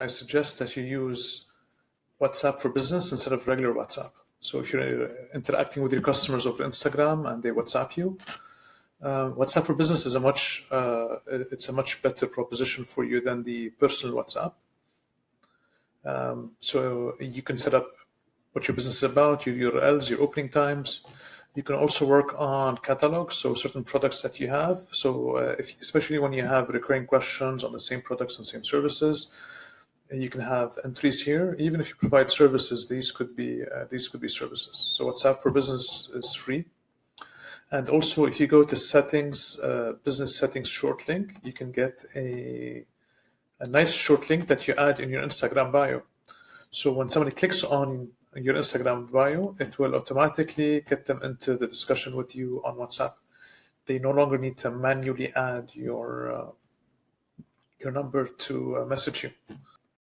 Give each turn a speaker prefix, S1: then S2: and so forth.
S1: I suggest that you use WhatsApp for Business instead of regular WhatsApp. So if you're interacting with your customers over Instagram and they WhatsApp you, uh, WhatsApp for Business is a much uh, it's a much better proposition for you than the personal WhatsApp. Um, so you can set up what your business is about, your URLs, your opening times. You can also work on catalogs, so certain products that you have. So uh, if, especially when you have recurring questions on the same products and same services, you can have entries here. Even if you provide services, these could be uh, these could be services. So WhatsApp for Business is free. And also, if you go to settings, uh, business settings short link, you can get a, a nice short link that you add in your Instagram bio. So when somebody clicks on your Instagram bio, it will automatically get them into the discussion with you on WhatsApp. They no longer need to manually add your uh, your number to uh, message you.